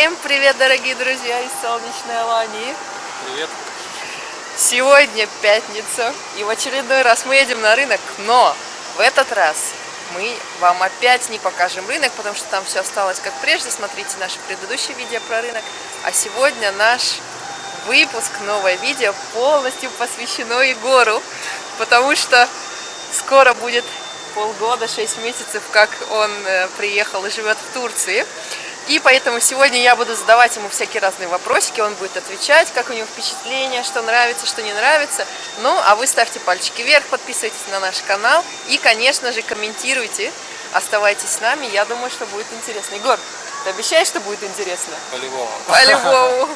Всем привет, дорогие друзья из солнечной Алании. Привет. Сегодня пятница, и в очередной раз мы едем на рынок, но в этот раз мы вам опять не покажем рынок, потому что там все осталось как прежде. Смотрите наше предыдущее видео про рынок. А сегодня наш выпуск, новое видео полностью посвящено Егору, потому что скоро будет полгода, 6 месяцев, как он э, приехал и живет в Турции. И поэтому сегодня я буду задавать ему всякие разные вопросики, он будет отвечать, как у него впечатления, что нравится, что не нравится. Ну, а вы ставьте пальчики вверх, подписывайтесь на наш канал и, конечно же, комментируйте. Оставайтесь с нами, я думаю, что будет интересно. Егор, ты обещаешь, что будет интересно? По-любому. По-любому.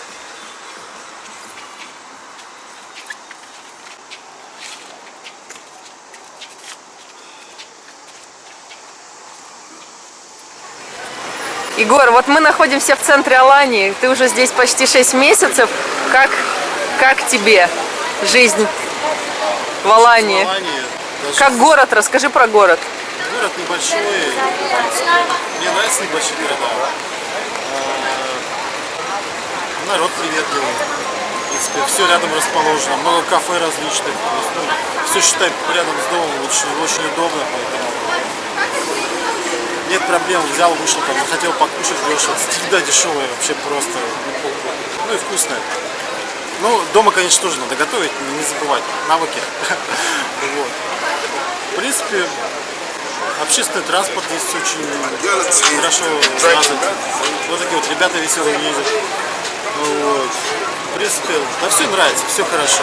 Егор, вот мы находимся в центре Алании. Ты уже здесь почти 6 месяцев. Как, как тебе жизнь в Алании? В Алании даже Как город? Расскажи про город. город небольшой. Мне нравятся небольшие города. А, Народ приветливый. В принципе, все рядом расположено. Много кафе различных. Ну, все считай рядом с домом. Очень, очень удобно. Поэтому нет проблем. Взял, вышел, там, захотел покушать дешево. Еда дешевая вообще просто. Ну и вкусная. Ну, дома, конечно, тоже надо готовить, не забывать. Навыки. Вот. В принципе, общественный транспорт здесь очень хорошо развит. Вот такие вот ребята веселые ездят. Вот. В принципе, да все нравится, все хорошо.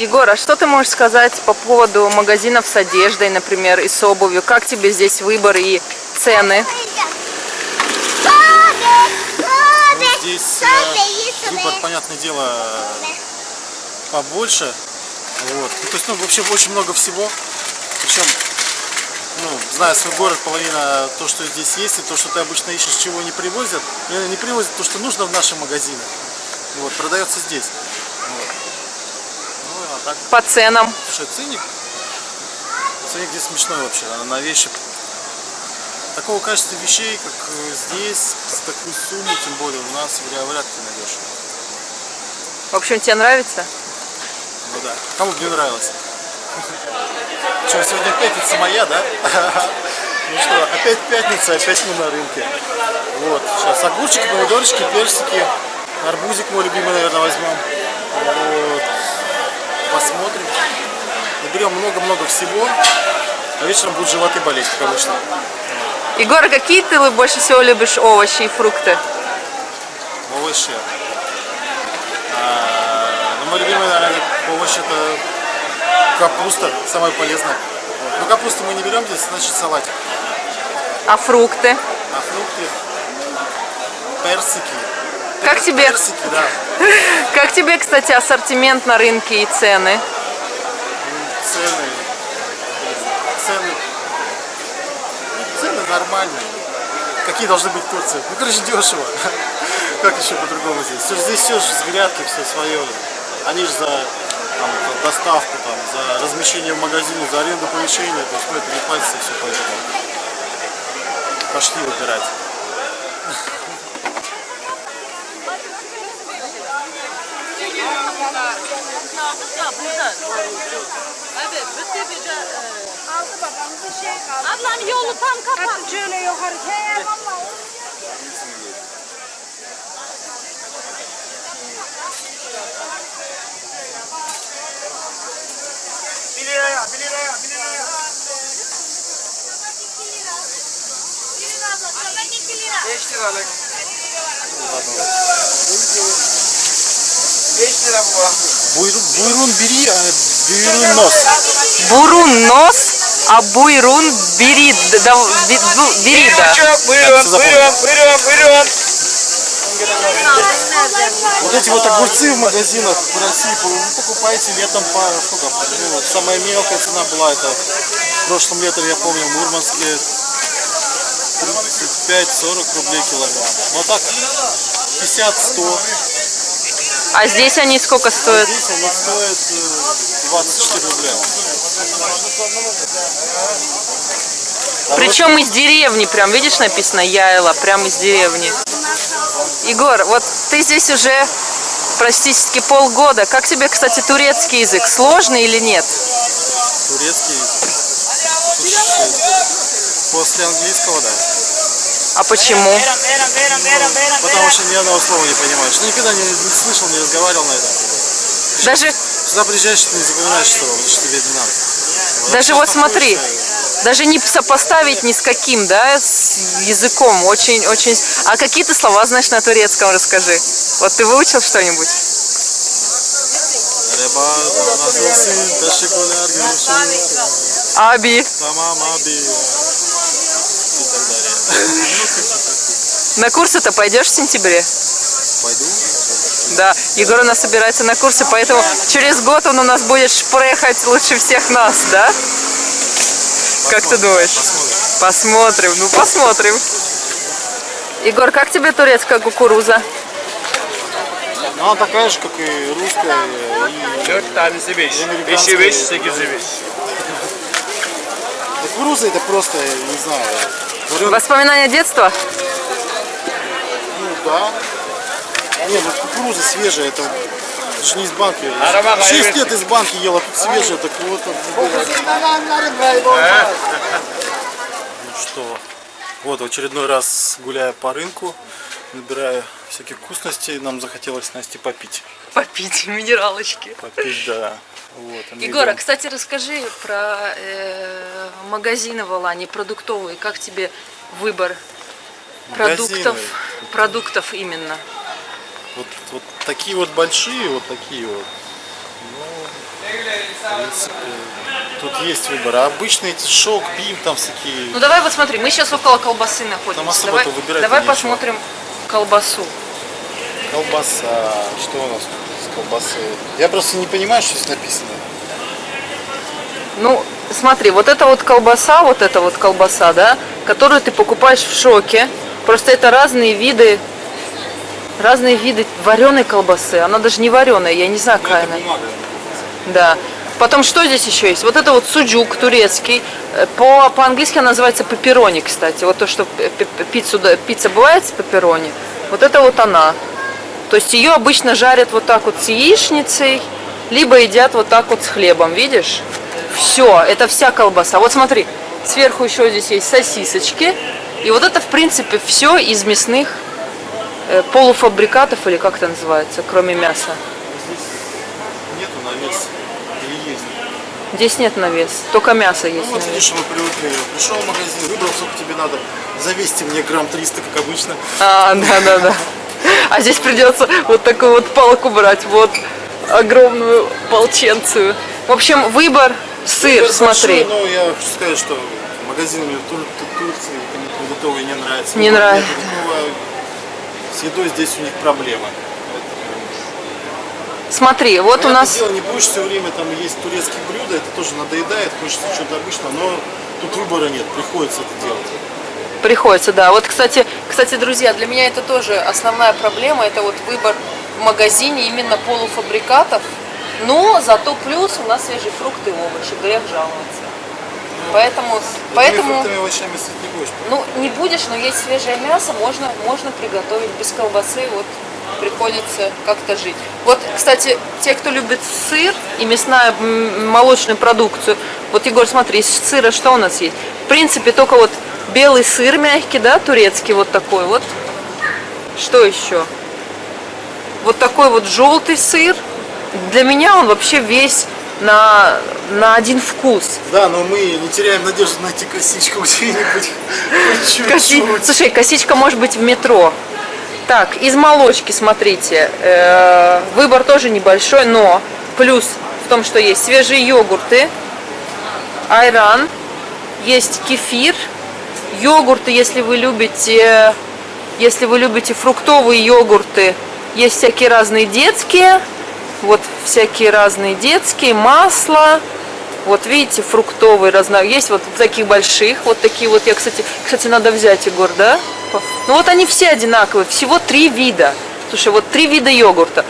Егор, а что ты можешь сказать по поводу магазинов с одеждой, например, и с обувью? Как тебе здесь выбор и цены? Здесь э, выбор, понятное дело, побольше. Вот. Ну, то есть, ну, вообще очень много всего. Причем, ну, зная свой город, половина то, что здесь есть, и то, что ты обычно ищешь, чего не привозят, не не привозят то, что нужно в наши магазины. Вот, продается здесь. Вот. Ну, а так, По ценам? слушай, ценник, ценник здесь смешной вообще, на- вещи. Такого качества вещей, как э, здесь, с такой суммой, тем более, у нас вряд ли найдешь. В общем, тебе нравится? Ну да. Кому бы не нравилось. Что, сегодня пятница моя, да? Ну что, опять пятница, опять мы на рынке. Вот, сейчас огурчики, помидорчики, персики, арбузик мой любимый, наверное, возьмем. Вот. Посмотрим. Наберем много-много всего. А вечером будут животы болеть, как обычно. Егор, какие ты больше всего любишь овощи и фрукты? Овощи. А, ну, мой любимый, наверное, овощ это капуста, самое полезное. Вот. Но капусту мы не берем здесь, значит салатик. А фрукты? А фрукты, персики. Как тебе, Персики, да. как тебе, кстати, ассортимент на рынке и цены? Цены. Цены. ну, Цены нормальные. Какие должны быть в Турции? Ну, короче, дешево. Как еще по-другому здесь? Всё- Здесь все же с грядки, все свое. Они же за, там, за доставку, там, за размещение в магазине, за аренду помещения. То есть, ну, это не платится, все поэтому. Пошли выбирать. Şey vallahi. Буйрун, буйрун бери, а бюйрун нос. Бурун нос, а буйрун бери, да, бери, да. Buyurun, buyurun, buyurun, buyurun. Вот эти вот огурцы в магазинах в России вы покупаете летом по сколько? Ну, вот самая мелкая цена была это в прошлом летом, я помню, в Мурманске 35-40 рублей килограмм. Вот так 50-100. А здесь они сколько стоят? Здесь оно стоит э, 24 рубля. Причем из деревни, прям, видишь, написано Яйла, прям из деревни. Егор, вот ты здесь уже практически полгода. Как тебе, кстати, турецкий язык? Сложный или нет? Турецкий. Слушай, После английского, да. А почему? Потому что ни одного слова не понимаешь. Ну, никогда не, не слышал, не разговаривал на этом. Даже, Сюда приезжаешь, ты не запоминаешь слова, потому что тебе не надо. Вот, даже вот смотри, даже не сопоставить ни с каким, да, с языком. Очень, очень. А какие ты слова знаешь на турецком, расскажи. Вот ты выучил что-нибудь? Аби. Tamam abi. И так далее. На курсы-то пойдешь в сентябре? Пойду. Да, Егор у нас собирается на курсы, поэтому через год он у нас будет шпрехать лучше всех нас, да? Как ты думаешь? Посмотрим. Посмотрим, ну посмотрим. Егор, как тебе турецкая кукуруза? Ну, она такая же, как и русская. И Dört tanesi beş. Amerikan Beşi beş, sayı. sekizi beş. кукуруза это просто, не знаю, Воспоминания детства? Да. Не, ну кукуруза свежая, это, это же не из банки. Шесть гайбет. лет из банки ел, а тут свежая, так вот. Ну что, вот в очередной раз гуляя по рынку, набирая всяких вкусностей, нам захотелось Насте попить. Попить минералочки. Попить, да. Вот, а мы Егора, кстати, расскажи про э, магазины в Алане, продуктовые. Как тебе выбор? Магазины. Продуктов именно. Вот, вот такие вот большие, вот такие вот. Ну, в принципе, тут есть выбор. А обычные эти шок, бим, там всякие. Ну давай вот смотри, мы сейчас около колбасы находимся. Там особо-то давай выбирать давай нечего. посмотрим колбасу. Колбаса. Что у нас тут с колбасой? Я просто не понимаю, что здесь написано. Ну, смотри, вот это вот колбаса, вот эта вот колбаса, да, которую ты покупаешь в шоке. Просто это разные виды, разные виды вареной колбасы. Она даже не вареная, я не знаю, какая она. Да. Потом что здесь еще есть? Вот это вот суджук турецкий. Э, По, по-английски она называется пепперони, кстати. Вот то, что п- пиццу, пицца бывает с пепперони. Вот это вот она. То есть ее обычно жарят вот так вот с яичницей, либо едят вот так вот с хлебом, видишь? Все, это вся колбаса. Вот смотри, сверху еще здесь есть сосисочки. И вот это, в принципе, все из мясных э, полуфабрикатов, или как это называется, кроме мяса. Нету на вес. Или есть? Здесь нет на вес, только мясо есть Ну вот видишь, мы привыкли. Пришел в магазин, выбрал, сколько тебе надо. Завесьте мне грамм 300, как обычно. А, да, да, да. А здесь придется вот такую вот палку брать, вот огромную полченцию. В общем, выбор сыр, Выбор смотри. большой, Но я хочу сказать, что магазины мне Тур- Тур- Турции продуктовые не нравятся. Не нравится. С едой здесь у них проблемы. Смотри, вот у нас дело, не будешь все время там есть турецкие блюда, это тоже надоедает, хочется чего-то обычного, но тут выбора нет, приходится это делать. приходится, да. Вот, кстати, кстати, друзья, для меня это тоже основная проблема, это вот выбор в магазине именно полуфабрикатов. Но зато плюс у нас свежие фрукты и овощи, грех жаловаться. Поэтому, Такими поэтому, овощами не будешь. ну, не будешь, но есть свежее мясо, можно, можно приготовить без колбасы, вот приходится как-то жить. Вот, кстати, те, кто любит сыр и мясная молочную продукцию, Вот, Егор, смотри, из сыра что у нас есть? В принципе, только вот белый сыр мягкий, да, турецкий вот такой вот. Что еще? Вот такой вот желтый сыр. Для меня он вообще весь на, на один вкус. Да, но мы не теряем надежду найти косичку где-нибудь. Коси-. Слушай, косичка может быть в метро. Так, из молочки, смотрите, э, выбор тоже небольшой, но плюс в том, что есть свежие йогурты, айран, есть кефир, йогурты, если вы любите, если вы любите фруктовые йогурты, есть всякие разные детские, вот всякие разные детские, масло, вот видите, фруктовые разно... Есть вот таких больших, вот такие вот. Я, кстати, кстати, надо взять, Егор, да? Ну вот они все одинаковые, всего три вида. Слушай, вот три вида йогурта.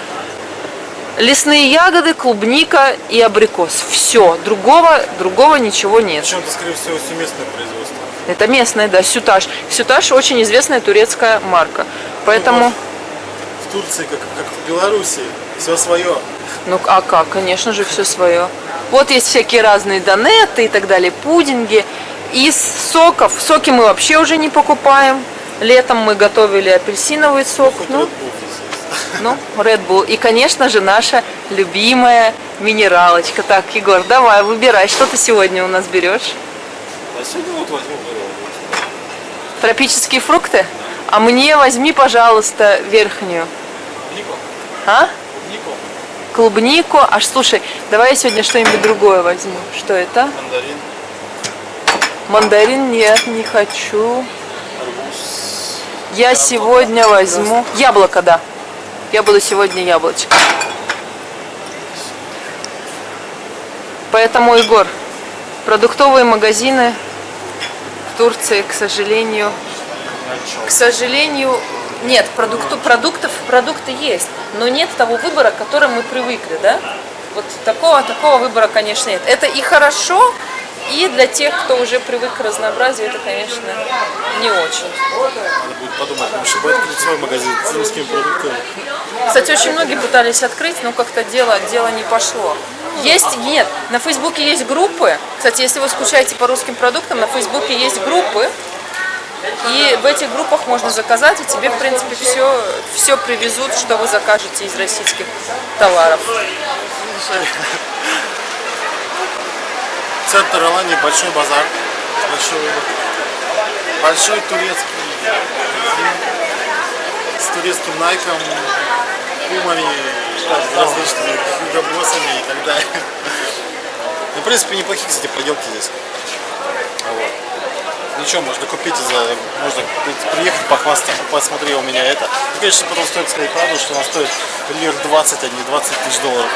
Лесные ягоды, клубника и абрикос. Все, другого, другого ничего нет. Причем это, скорее всего, семейное производство. Это местное, да, сютаж. Сютаж очень известная турецкая марка. Поэтому, В Турции, как, как в Беларуси, все свое. ну а как, конечно же, все свое. Вот есть всякие разные донеты и так далее, пудинги. Из соков, соки мы вообще уже не покупаем. Летом мы готовили апельсиновый сок. Ну, ну, Red Bull. И, конечно же, наша любимая минералочка. Так, Егор, давай, выбирай, что ты сегодня у нас берешь? А сегодня вот возьму Тропические фрукты? А мне возьми, пожалуйста, верхнюю. Нико. А? Клубнику. Аж слушай, давай я сегодня что-нибудь другое возьму. Что это? Мандарин. Мандарин нет, не хочу. Арбуз. Я сегодня возьму... Яблоко, да. Я буду сегодня яблочко. Поэтому, Егор, продуктовые магазины в Турции, к сожалению, к сожалению, нет, продукту, продуктов, продукты есть, но нет того выбора, к которому мы привыкли, да? Вот такого, такого выбора, конечно, нет. Это и хорошо, и для тех, кто уже привык к разнообразию, это, конечно, не очень. Надо будет подумать, может быть, открыть свой магазин с русскими продуктами. Кстати, очень многие пытались открыть, но как-то дело, дело не пошло. Есть, нет, на Фейсбуке есть группы. Кстати, если вы скучаете по русским продуктам, на Фейсбуке есть группы. И в этих группах можно заказать, и тебе, в принципе, все, все привезут, что вы закажете из российских товаров. Центр Алании, большой базар. Большой выбор. Большой турецкий с турецким найком, пумами, различными хьюго-боссами и так далее. Ну, в принципе, неплохие, кстати, поделки здесь. А Вот. Ничего, можно купить, за, можно приехать, похвастаться, посмотри, у меня это. И, конечно, потом стоит сказать правду, что она стоит лир 20, а не 20 тысяч долларов.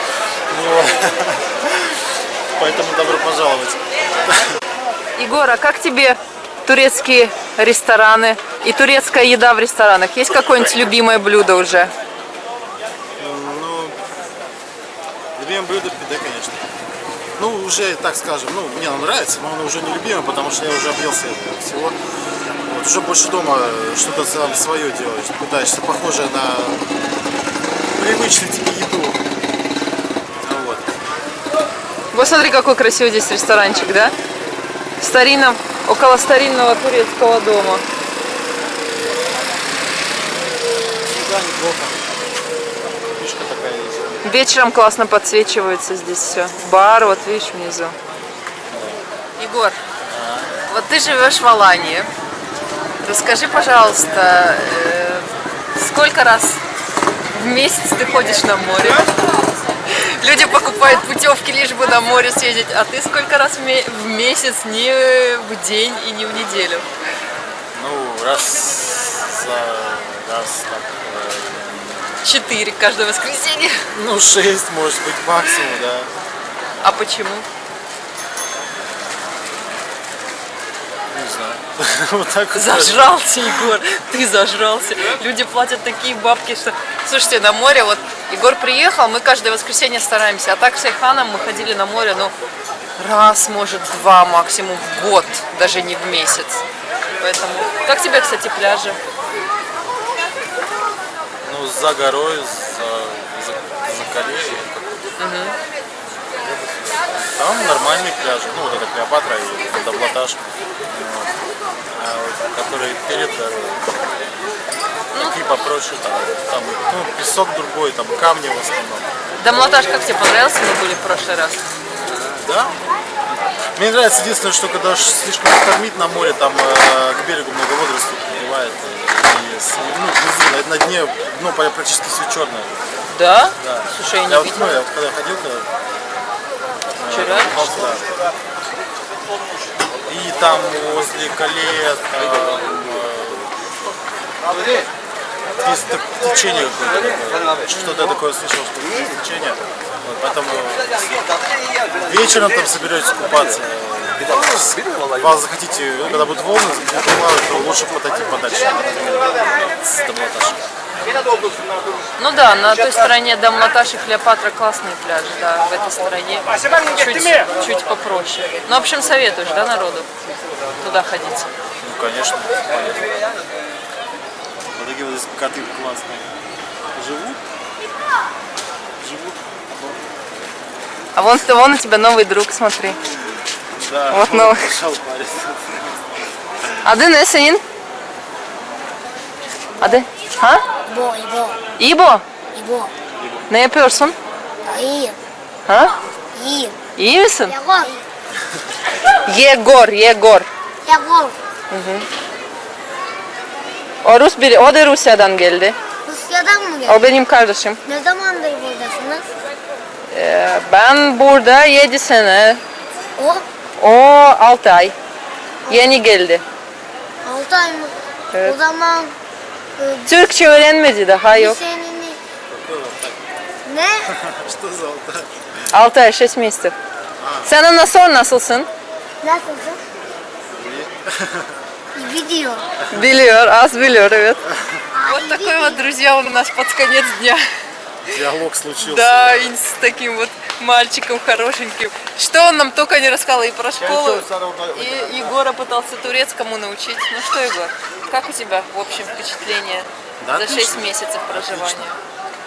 Ну. Поэтому добро пожаловать. Егор, а как тебе турецкие рестораны и турецкая еда в ресторанах? Есть какое-нибудь любимое блюдо уже? Ну, любимое блюдо пиде, конечно. Ну, уже, так скажем, ну, мне оно нравится, но оно уже не любимое, потому что я уже объелся этого всего. Вот, уже больше дома что-то сам свое делаешь, пытаешься, похожее на привычную тебе еду. Ну, вот. Вот смотри, какой красивый здесь ресторанчик, да? В старинном, около старинного турецкого дома. Еда неплохо. Вечером классно подсвечивается здесь все. Бар, вот видишь, внизу. Егор, вот ты живешь в Алании. Расскажи, пожалуйста, э, сколько раз в месяц ты ходишь на море? Люди покупают путевки лишь бы на море съездить, а ты сколько раз в ме- в месяц, не в день и не в неделю? Ну, раз за раз так. Четыре каждое воскресенье. Ну, шесть, может быть, максимум, да. А почему? Не знаю. Вот так вот. Зажрался, Егор, ты зажрался. Люди платят такие бабки, что... Слушайте, на море, вот Егор приехал, мы каждое воскресенье стараемся, а так с Айханом мы ходили на море, ну, раз, может, два максимум в год, даже не в месяц. Поэтому... Как тебе, кстати, пляжи? Ну, за горой, за, за, за Кореей. Там нормальные пляжи. Ну, вот это Клеопатра и Давлаташ. Вот. А которые перед дорогой. Такие попроще, там, там ну, песок другой, там камни в основном. Дамлатаж, как тебе понравился? Мы были в прошлый раз. Да. Мне нравится единственное, что когда слишком штормит на море, там э, к берегу много водорослей подливает. И, с- ну, внизу, на, на дне дно практически все черное. Да? Да. Слушай, я не я вот, видела. ну, я вот когда ходил, когда, Вчера? да. И там возле колея там, э, есть так- течение какое-то. Что-то такое слышал, что течение. Вот, поэтому вечером там соберетесь купаться. Вас захотите, когда будут волны, то лучше подойти подальше. С Дамлаташа. Ну да, на той стороне Дамлаташ и Клеопатра классные пляжи, да, в этой стороне чуть, чуть попроще. Ну, в общем, советуешь, да, народу туда ходить? Ну, конечно. Вот такие вот здесь коты классные. Живут? Живут? А вон, вон у тебя новый друг, смотри. Да. Вот новый. Пошел парень. Adı ne senin? Adı? Ha? İbo, İbo, İbo. İbo. Ne yapıyorsun? İyiyim, Ha? iyiyim. İyi misin? Yagor, Yegor, Yegor. Yagor. O Rus biri, o da Rusya'dan geldi. Rusya'dan mı O geldin? benim kardeşim. Ne zamandır buradasınız? Ee, ben burada 7 sene, O, o 6 ay. Yeni geldi. 6 ay mı? Evet. O zaman e, Türkçe öğrenmedi daha yok. senin... Ne? Что за алтай? 6 ay, 6 месяцев. Sen ondan sonra nasılsın? Nasılsın? Video. Biliyor, az biliyor, evet. Вот такой вот, друзья, у нас под конец дня. Диалог случился. Да, и с таким вот мальчиком хорошеньким. Что он нам только не рассказал и про школу, и Егора пытался турецкому научить. Ну что, Егор, как у тебя в общем впечатление Да, за 6 отлично. месяцев проживания?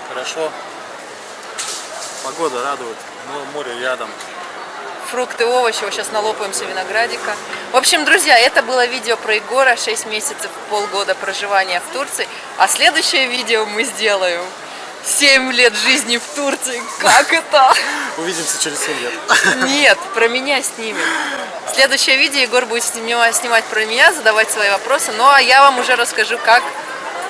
Хорошо. Погода радует. Ну, море рядом. Фрукты, овощи, вот сейчас налопаемся виноградика. В общем, друзья, это было видео про Егора, 6 месяцев, полгода проживания в Турции. А следующее видео мы сделаем 7 лет жизни в Турции. Как это? Увидимся через 7 лет. Нет, про меня снимем. Следующее видео Егор будет снимать, про меня, задавать свои вопросы. Ну а я вам уже расскажу, как,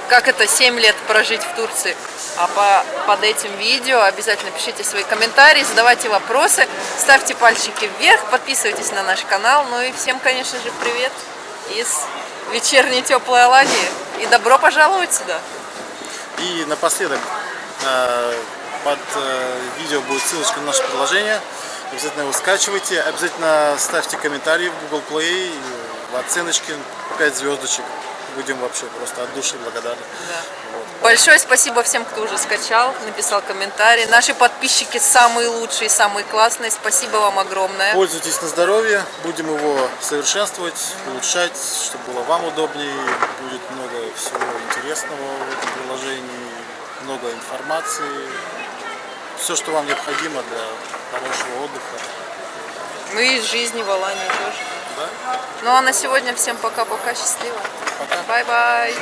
как это 7 лет прожить в Турции. А по, под этим видео обязательно пишите свои комментарии, задавайте вопросы, ставьте пальчики вверх, подписывайтесь на наш канал. Ну и всем, конечно же, привет из вечерней теплой Алании. И добро пожаловать сюда. И напоследок под э, видео будет ссылочка на наше приложение. Обязательно его скачивайте. Обязательно ставьте комментарии в Google Play, в оценочки 5 звездочек. Будем вообще просто от души благодарны. Большое спасибо всем, кто уже скачал, написал комментарий. Наши подписчики самые лучшие, самые классные. Спасибо вам огромное. Пользуйтесь на здоровье, будем его совершенствовать, улучшать, чтобы было вам удобнее. Будет много всего интересного в этом приложении, много информации. Все, что вам необходимо для хорошего отдыха. Ну и из жизни в Алании тоже. Да? Ну а на сегодня всем пока-пока, счастливо. Пока. Bye-bye.